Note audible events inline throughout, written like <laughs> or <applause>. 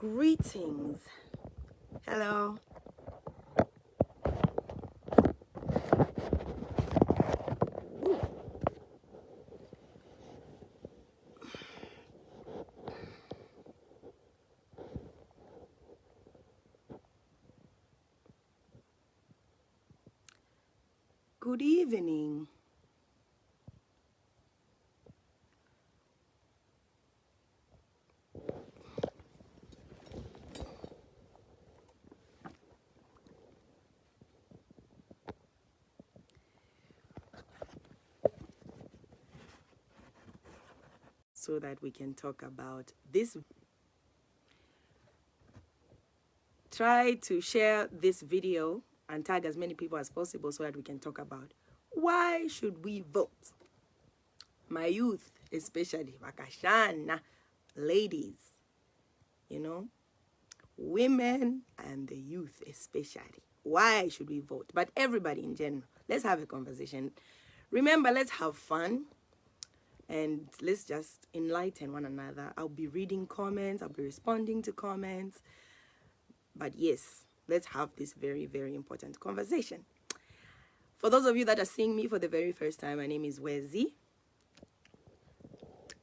Greetings. Hello. Good evening. So that we can talk about this. Try to share this video and tag as many people as possible so that we can talk about why should we vote? My youth especially vakashana ladies you know women and the youth especially why should we vote? But everybody in general let's have a conversation. Remember let's have fun and let's just enlighten one another i'll be reading comments i'll be responding to comments but yes let's have this very, very important conversation. For those of you that are seeing me for the very first time, my name is Wezi.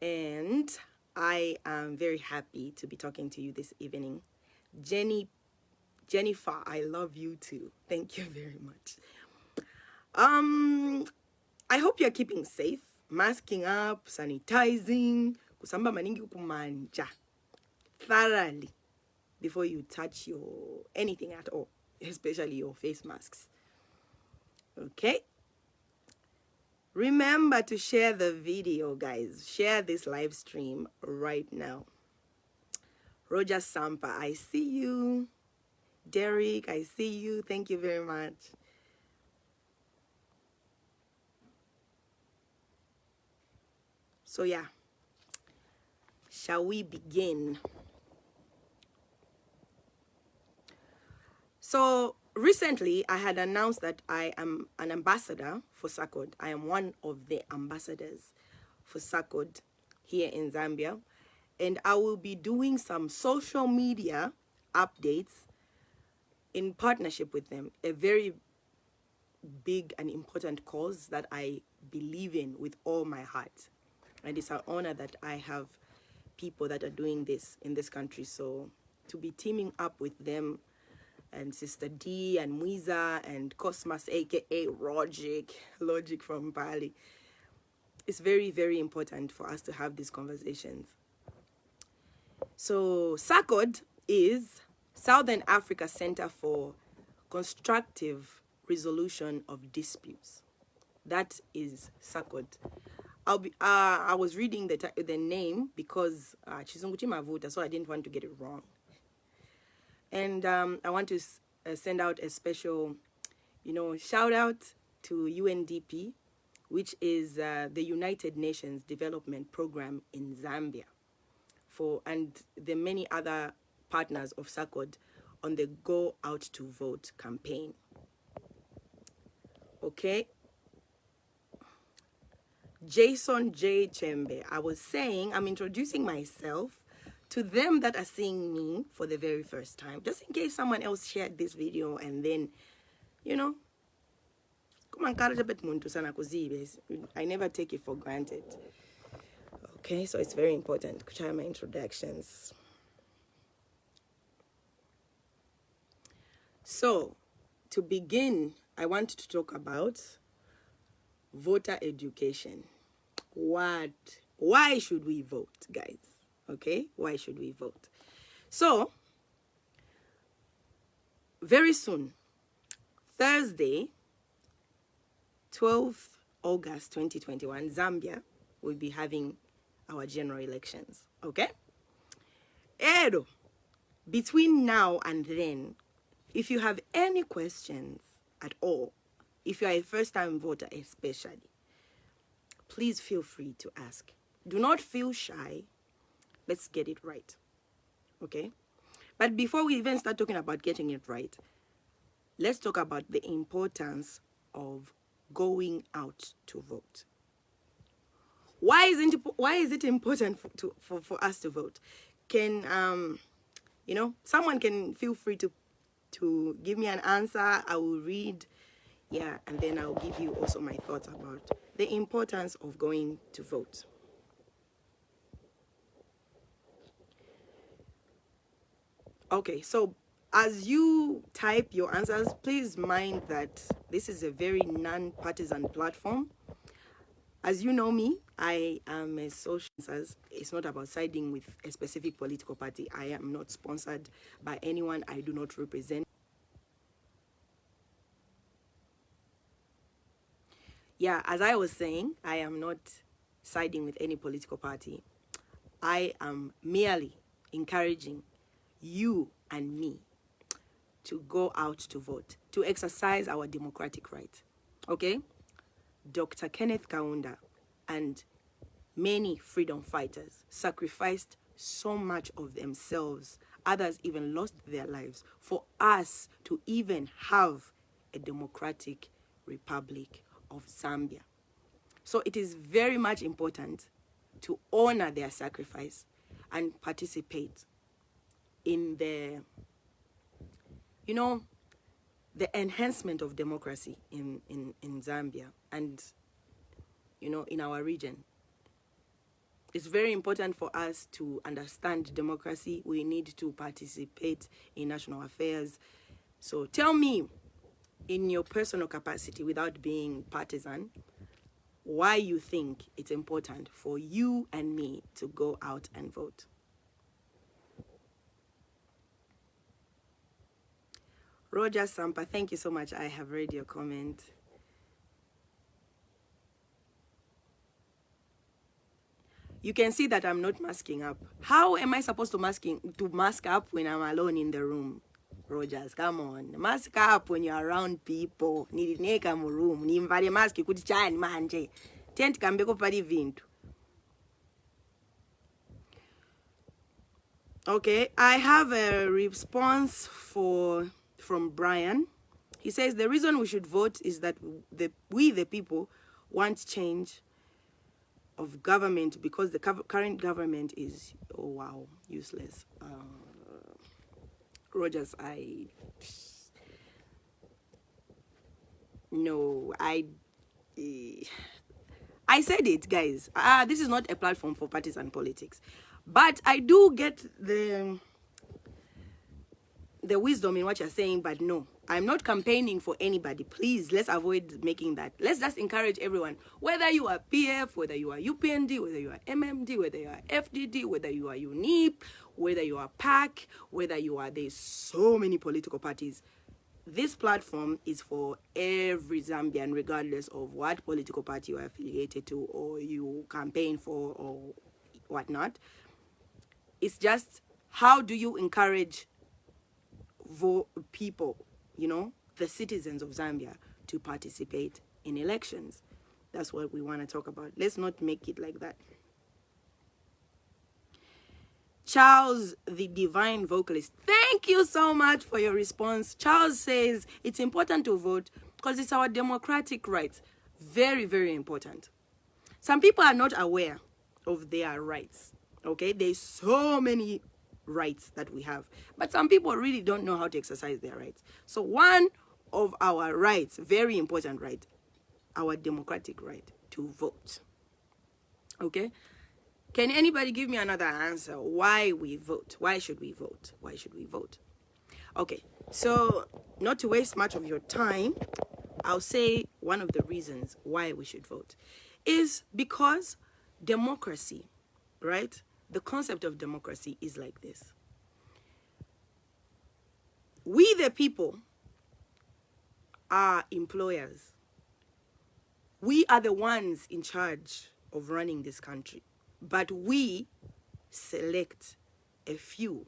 And I am very happy to be talking to you this evening. Jenny, Jennifer, I love you too. Thank you <laughs> very much. Um, I hope you're keeping safe, masking up, sanitizing, kusamba maningi kumanja thoroughly before you touch your anything at all especially your face masks. Okay? Remember to share the video guys. Share this live stream right now. Roger sampa i see you. Derek i see you. Thank you very much so yeah shall we begin So recently I had announced that I am an ambassador for SACCORD. I am one of the ambassadors for SACCORD here in Zambia. And I will be doing some social media updates in partnership with them. A very big and important cause that I believe in with all my heart. And it's an honor that I have people that are doing this in this country. So to be teaming up with them and Sister D and Mwiza and Cosmas, aka Logic, Logic from Bali. It's very, very important for us to have these conversations. So SACCORD is Southern Africa Center for Constructive Resolution of Disputes. That is SACCORD. I'll be, uh, I was reading the, the name because uh, Chizunguchi Mavuta, so I didn't want to get it wrong. And um, I want to uh, send out a special, you know, shout out to UNDP, which is uh, the United Nations Development Program in Zambia, for and the many other partners of SACCORD on the Go Out to Vote campaign. Okay. Jason J. Chembe. I was saying, I'm introducing myself to them that are seeing me for the very first time, just in case someone else shared this video and then, you know, I never take it for granted. Okay, so it's very important. Try my introductions. So, to begin, I want to talk about voter education. What? Why should we vote, guys? okay why should we vote so very soon thursday 12th august 2021 zambia will be having our general elections okay Edo, between now and then if you have any questions at all if you are a first-time voter especially please feel free to ask. Do not feel shy. Let's get it right okay? But before we even start talking about getting it right let's talk about the importance of going out to vote. Why is it why is it important for, to, for, for us to vote? Can um you know, someone can feel free to to give me an answer. I will read, yeah, and then I'll give you also my thoughts about the importance of going to vote. Okay, so as you type your answers, please mind that this is a very non-partisan platform. As you know me, I am a social, it's not about siding with a specific political party. I am not sponsored by anyone I do not represent. Yeah, as I was saying, I am not siding with any political party. I am merely encouraging you and me to go out to vote, to exercise our democratic right. Okay? Dr. Kenneth Kaunda and many freedom fighters sacrificed so much of themselves. Others even lost their lives for us to even have a democratic republic of Zambia. So it is very much important to honor their sacrifice and participate in the you know, the enhancement of democracy in, in, in Zambia and, you know, in our region. It's very important for us to understand democracy. We need to participate in national affairs. So tell me, in your personal capacity, without being partisan, why you think it's important for you and me to go out and vote. Roger Sampa, thank you so much. I have read your comment. You can see that I'm not masking up. How am I supposed to masking to mask up when I'm alone in the room? Rogers, come on. Mask up when you're around people. Nilineka mu room. Nimvale mask kuti chani manje. Tent kambeko pali vintu. Okay, I have a response for from Brian. He says the reason we should vote is that the, we, the people, want change of government because the current government is, oh wow, useless. Uh, Rogers, I, no, I, I said it, guys. Ah, this is not a platform for partisan politics. But I do get the the wisdom in what you're saying, but no, I'm not campaigning for anybody. Please, let's avoid making that. Let's just encourage everyone, whether you are PF, whether you are UPND, whether you are MMD, whether you are FDD, whether you are UNIP, whether you are PAC, whether you are, there's so many political parties. This platform is for every Zambian, regardless of what political party you are affiliated to or you campaign for or whatnot. It's just how do you encourage people, you know, the citizens of Zambia to participate in elections. That's what we want to talk about. Let's not make it like that. Charles, the divine vocalist, thank you so much for your response. Charles says it's important to vote because it's our democratic rights. Very, very important. Some people are not aware of their rights. Okay, there's so many rights that we have. But some people really don't know how to exercise their rights. So one of our rights, very important right, our democratic right to vote. Okay? Can anybody give me another answer? Why we vote? Why should we vote? Why should we vote? Okay, so not to waste much of your time, I'll say one of the reasons why we should vote is because democracy, right? The concept of democracy is like this. We the people are employers. We are the ones in charge of running this country. But we select a few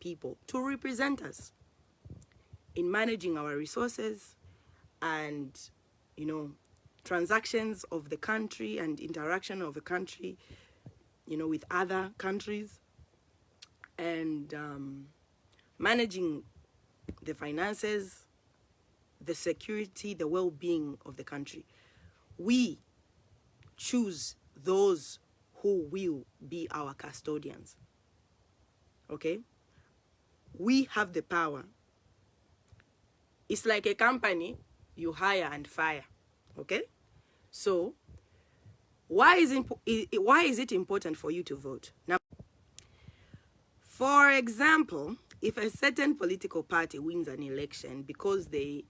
people to represent us in managing our resources and, you know, transactions of the country and interaction of the country you know, with other countries and um, managing the finances, the security, the well-being of the country. We choose those who will be our custodians. Okay? we have the power. It's like a company you hire and fire. Okay? So, why is, it, why is it important for you to vote? Now, for example, if a certain political party wins an election because they,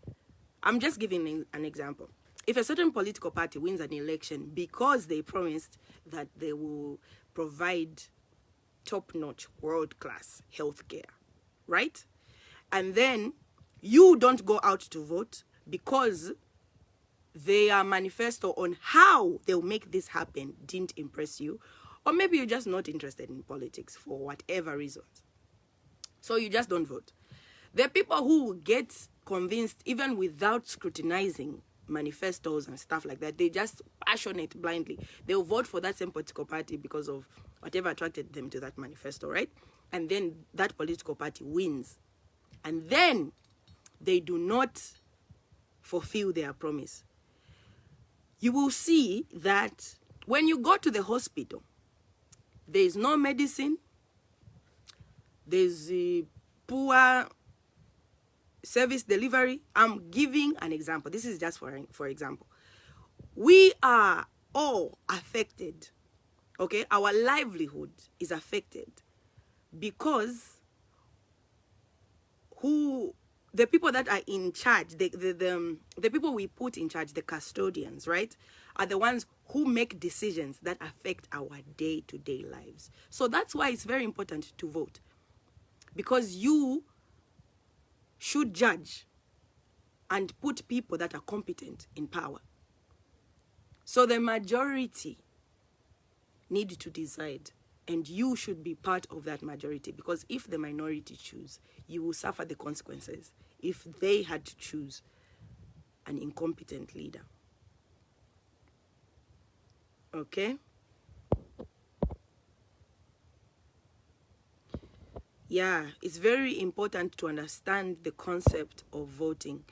I'm just giving an example. If a certain political party wins an election because they promised that they will provide top-notch, world-class healthcare, right? And then you don't go out to vote because their manifesto on how they'll make this happen didn't impress you, or maybe you're just not interested in politics for whatever reasons. So you just don't vote. Are people who get convinced even without scrutinizing manifestos and stuff like that. They just passionate blindly. They'll vote for that same political party because of whatever attracted them to that manifesto, right? And then that political party wins. And then they do not fulfill their promise. You will see that when you go to the hospital, there is no medicine, there's poor service delivery. I'm giving an example. This is just for, for example. We are all affected, okay? Our livelihood is affected because who the people that are in charge, the, the, the, um, the people we put in charge, the custodians, right, are the ones who make decisions that affect our day-to-day -day lives. So that's why it's very important to vote. Because you should judge and put people that are competent in power. So the majority need to decide and you should be part of that majority because if the minority choose, you will suffer the consequences if they had to choose an incompetent leader. Okay? Yeah, it's very important to understand the concept of voting.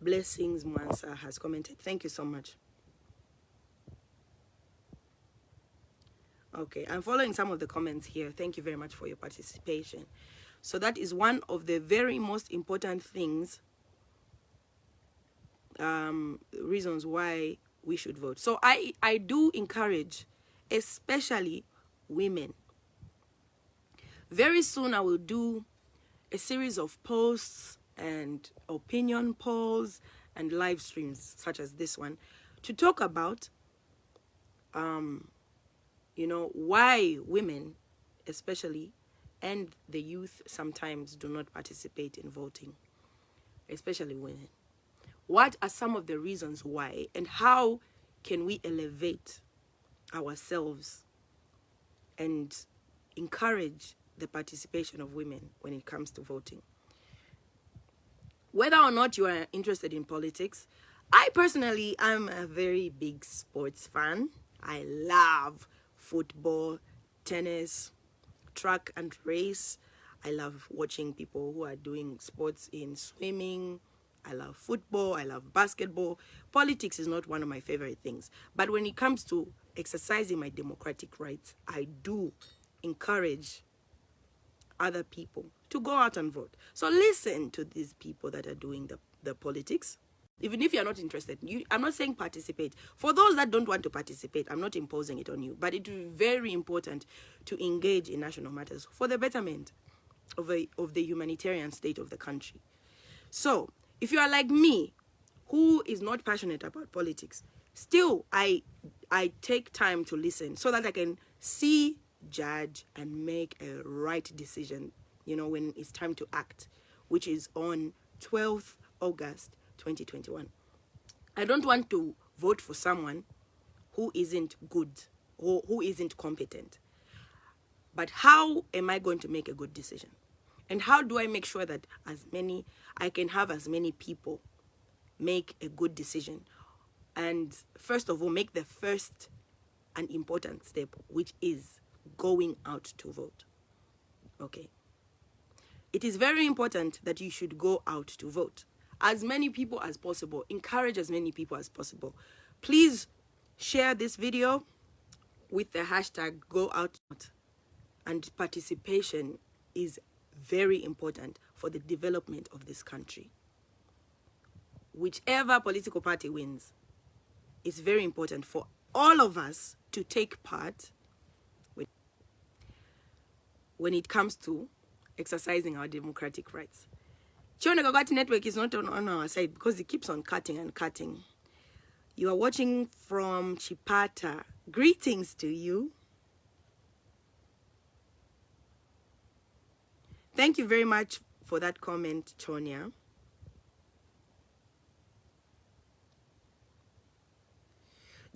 Blessings Mwansa has commented. Thank you so much. Okay, I'm following some of the comments here. Thank you very much for your participation. So that is one of the very most important things, um, reasons why we should vote. So I, I do encourage, especially women. Very soon I will do a series of posts and opinion polls and live streams such as this one to talk about um, you know, why women, especially, and the youth sometimes do not participate in voting, especially women. What are some of the reasons why, and how can we elevate ourselves and encourage the participation of women when it comes to voting? Whether or not you are interested in politics, I personally am a very big sports fan. I love football, tennis, track and race. I love watching people who are doing sports in swimming. I love football. I love basketball. Politics is not one of my favorite things. But when it comes to exercising my democratic rights, I do encourage other people to go out and vote. So listen to these people that are doing the, the politics even if you're not interested you i'm not saying participate. For those that don't want to participate i'm not imposing it on you but it is very important to engage in national matters for the betterment of a of the humanitarian state of the country. So if you are like me who is not passionate about politics still i i take time to listen so that i can see judge and make a right decision you know when it's time to act which is on 12th august 2021. I don't want to vote for someone who isn't good or who isn't competent. But how am I going to make a good decision? And how do I make sure that as many, I can have as many people make a good decision? And first of all, make the first and important step, which is going out to vote. Okay. It is very important that you should go out to vote as many people as possible. Encourage as many people as possible. Please share this video with the hashtag go out and participation is very important for the development of this country. Whichever political party wins, it's very important for all of us to take part when it comes to exercising our democratic rights. Chione Kagati network is not on, on our side because it keeps on cutting and cutting. You are watching from Chipata. Greetings to you. Thank you very much for that comment, Chonia.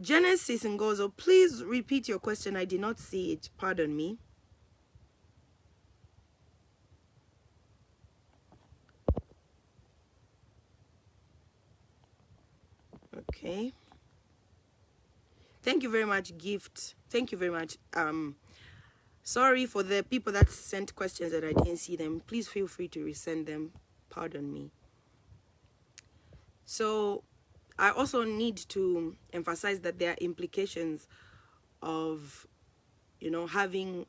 Genesis Ngozo, please repeat your question. I did not see it. Pardon me. Okay. Thank you very much, Gift. Thank you very much. Um, sorry for the people that sent questions that I didn't see them. Please feel free to resend them. Pardon me. So I also need to emphasize that there are implications of, you know, having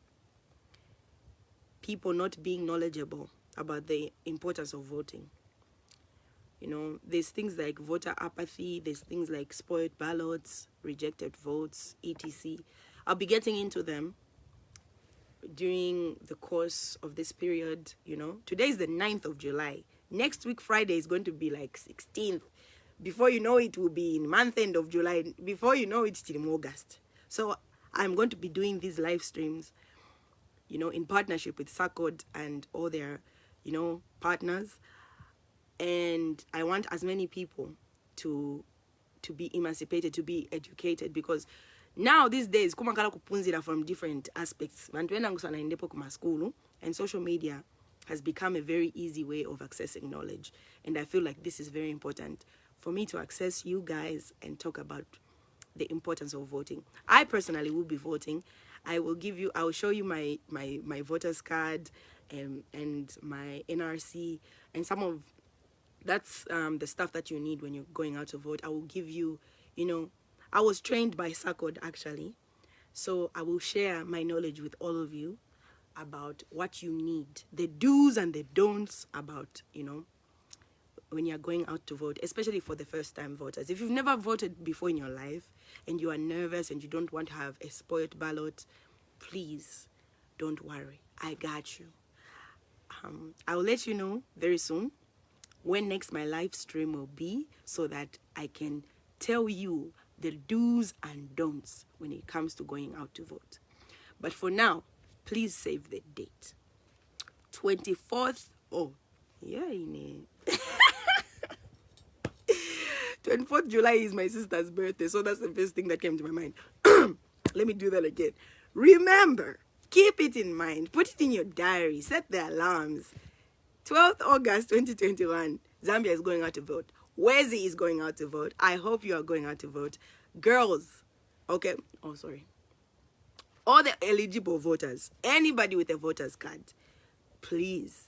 people not being knowledgeable about the importance of voting. You know, there's things like voter apathy, there's things like spoiled ballots, rejected votes, etc. I'll be getting into them during the course of this period, you know. Today is the 9th of July. Next week, Friday, is going to be like 16th. Before you know it, will be in month end of July. Before you know it's it, till August. So I'm going to be doing these live streams, you know, in partnership with SACCORD and all their, you know, partners and I want as many people to to be emancipated, to be educated because now these days kumakala kupunzira from different aspects. And social media has become a very easy way of accessing knowledge. And i feel like this is very important for me to access you guys and talk about the importance of voting. I personally will be voting. I will give you i will show you my my my voters card and and my nrc and some of that's um, the stuff that you need when you're going out to vote. I will give you, you know, I was trained by SACCORD actually. So I will share my knowledge with all of you about what you need, the do's and the don'ts about, you know, when you're going out to vote, especially for the first time voters. If you've never voted before in your life and you are nervous and you don't want to have a spoiled ballot, please don't worry. I got you. Um, I'll let you know very soon when next my live stream will be so that I can tell you the do's and don'ts when it comes to going out to vote. But for now, please save the date. 24th, oh, yeah, in 24th <laughs> July is my sister's birthday, so that's the first thing that came to my mind. <clears throat> Let me do that again. Remember, keep it in mind, put it in your diary, set the alarms. 12th August 2021, Zambia is going out to vote. Wezi is going out to vote. I hope you are going out to vote. Girls, okay, oh, sorry. All the eligible voters, anybody with a voter's card, please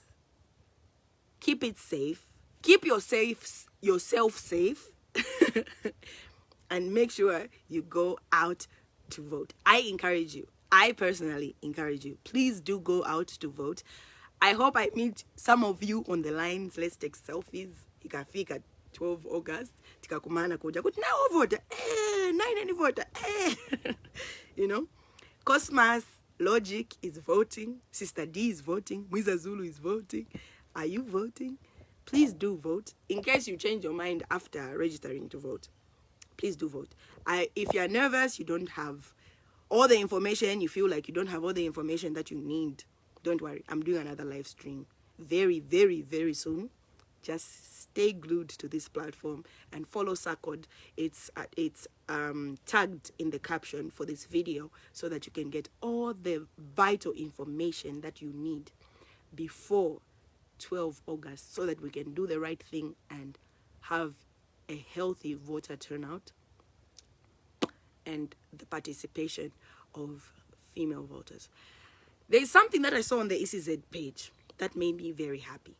keep it safe. Keep your safe, yourself safe <laughs> and make sure you go out to vote. I encourage you. I personally encourage you. Please do go out to vote. I hope I meet some of you on the lines. Let's take selfies. Ikafika 12 August. Tikakumana kuja kuti nawo vota. Eh, nine any voter. Eh. <laughs> you know? Cosmas Logic is voting. Sister D is voting. Mwiza Zulu is voting. Are you voting? Please do vote. In case you change your mind after registering to vote, please do vote. I, if you're nervous, you don't have all the information, you feel like you don't have all the information that you need don't worry i'm doing another live stream very very very soon just stay glued to this platform and follow SACCORD. It's uh, it's um, tagged in the caption for this video so that you can get all the vital information that you need before 12 August so that we can do the right thing and have a healthy voter turnout and the participation of female voters. There's something that I saw on the ECZ page that made me very happy.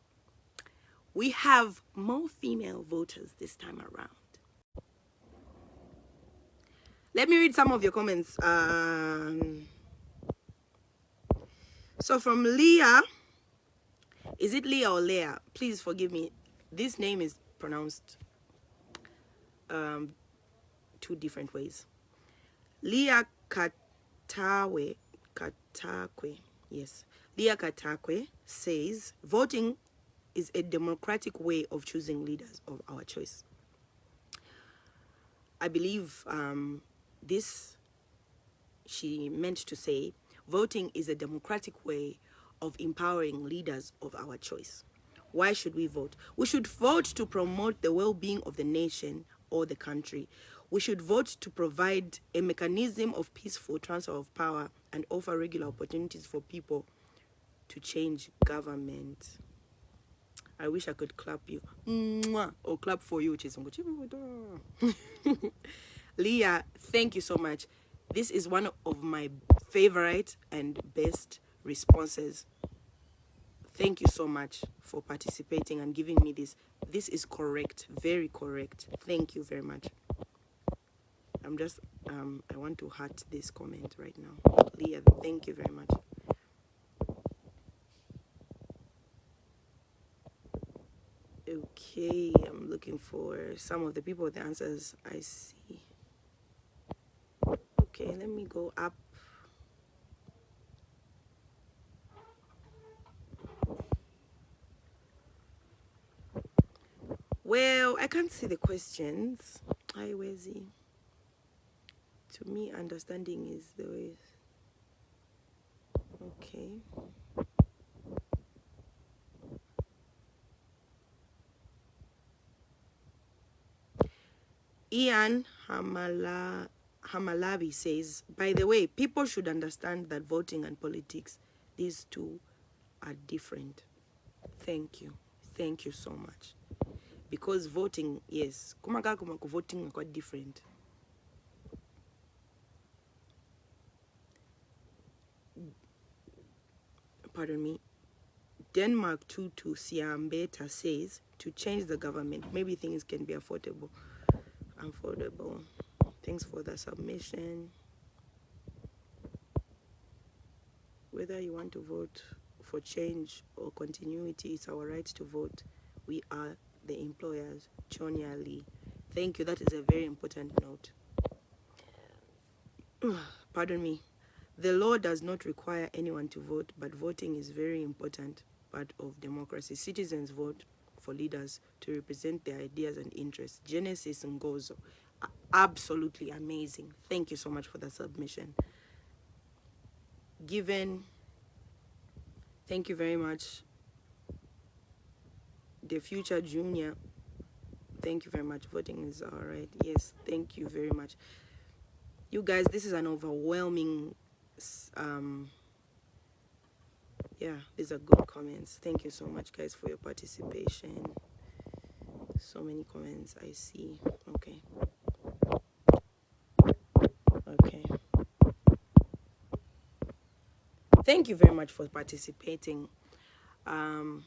We have more female voters this time around. Let me read some of your comments. Um, so from Leah, Is it Leah or Leah? Please forgive me. This name is pronounced um, two different ways. Leah Katawe, Katakwe, yes. Leah Katakwe says, voting is a democratic way of choosing leaders of our choice. I believe um, this, she meant to say, voting is a democratic way of empowering leaders of our choice. Why should we vote? We should vote to promote the well-being of the nation or the country. We should vote to provide a mechanism of peaceful transfer of power and offer regular opportunities for people to change government. I wish I could clap you. Mwah! Or clap for you, Chizungu. <laughs> Leah, thank you so much. This is one of my favorite and best responses. Thank you so much for participating and giving me this. This is correct, very correct. Thank you very much. I'm just, um, I want to heart this comment right now. Leah, thank you very much. Okay, I'm looking for some of the people with the answers I see. Okay, let me go up. Well, I can't see the questions. Hi, he? To me, understanding is the way. Okay. Ian Hamala, Hamalabi says, by the way, people should understand that voting and politics, these two are different. Thank you. Thank you so much. Because voting, yes, kumaga kumako voting are quite different. Pardon me. Denmark 2 to Siambeta says to change the government, maybe things can be affordable. Affordable. Thanks for the submission. Whether you want to vote for change or continuity it's our right to vote. We are the employers Chonia Lee thank you. That is a very important note. <sighs> Pardon me the law does not require anyone to vote but voting is very important part of democracy citizens vote for leaders to represent their ideas and interests. Genesis Ngozo, absolutely amazing. Thank you so much for the submission. Given, thank you very much. The future junior, thank you very much. Voting is all right. Yes, thank you very much. You guys, this is an overwhelming um, yeah these are good comments. Thank you so much guys for your participation. So many comments i see. Okay. Okay. Thank you very much for participating. Um,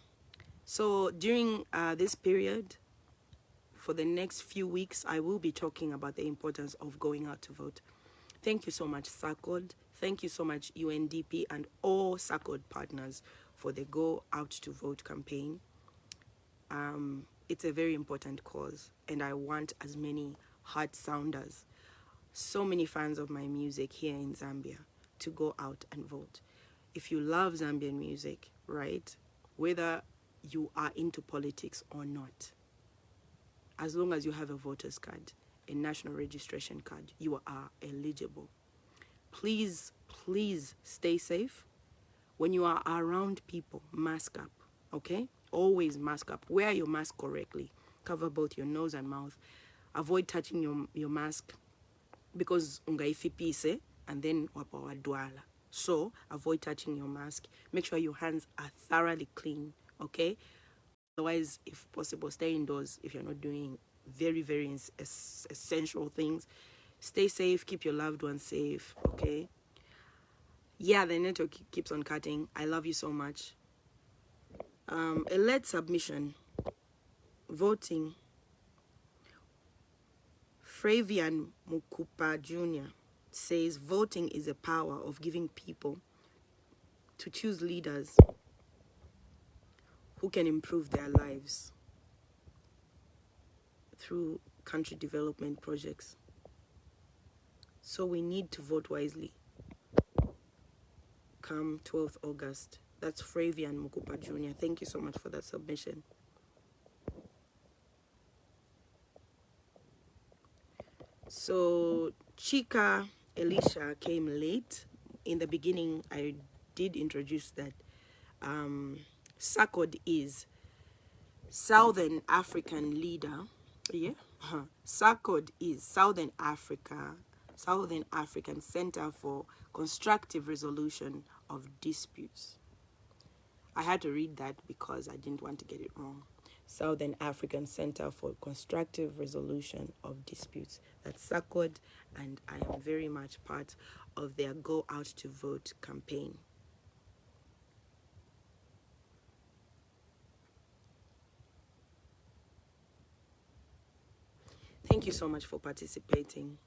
so during uh, this period for the next few weeks i will be talking about the importance of going out to vote. Thank you so much SACCORD Thank you so much, UNDP and all SACCORD partners for the Go Out to Vote campaign. Um, it's a very important cause, and I want as many heart sounders, so many fans of my music here in Zambia, to go out and vote. If you love Zambian music, right, whether you are into politics or not, as long as you have a voter's card, a national registration card, you are eligible please, please stay safe. When you are around people, mask up, okay? Always mask up. Wear your mask correctly. Cover both your nose and mouth. Avoid touching your, your mask because ungaifipise and then wapawadwala. So avoid touching your mask. Make sure your hands are thoroughly clean, okay? Otherwise, if possible, stay indoors if you're not doing very, very essential things stay safe keep your loved ones safe okay yeah the network keeps on cutting i love you so much um a lead submission voting Fravian Mukupa Jr. says voting is a power of giving people to choose leaders who can improve their lives through country development projects. So we need to vote wisely. Come 12th August. That's Fravian Mukupa Jr. Thank you so much for that submission. So Chika Elisha came late. In the beginning, I did introduce that um, is Southern African Leader. Yeah, <laughs> huh. SACCORD is Southern Africa, Southern African Center for Constructive Resolution of Disputes. I had to read that because I didn't want to get it wrong. Southern African Center for Constructive Resolution of Disputes. That's SACCORD, and I am very much part of their Go Out to Vote campaign. Thank you so much for participating.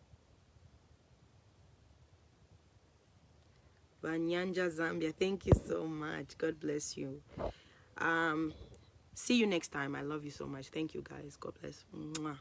Banyanja, Zambia, thank you so much. God bless you. Um, see you next time. I love you so much. Thank you, guys. God bless. Mwah.